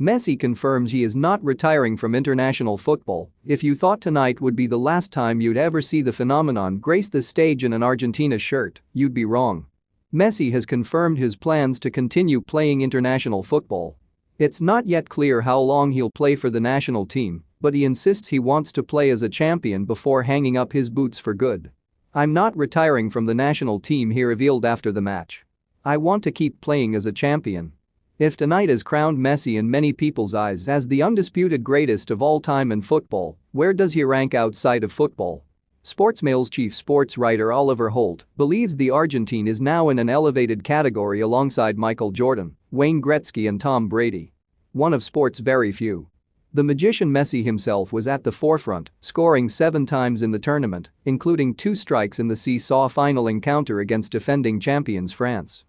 Messi confirms he is not retiring from international football. If you thought tonight would be the last time you'd ever see the phenomenon grace the stage in an Argentina shirt, you'd be wrong. Messi has confirmed his plans to continue playing international football. It's not yet clear how long he'll play for the national team, but he insists he wants to play as a champion before hanging up his boots for good. I'm not retiring from the national team he revealed after the match. I want to keep playing as a champion. If tonight is crowned Messi in many people's eyes as the undisputed greatest of all time in football, where does he rank outside of football? Sportsmail's chief sports writer Oliver Holt believes the Argentine is now in an elevated category alongside Michael Jordan, Wayne Gretzky and Tom Brady. One of sport's very few. The magician Messi himself was at the forefront, scoring seven times in the tournament, including two strikes in the seesaw final encounter against defending champions France.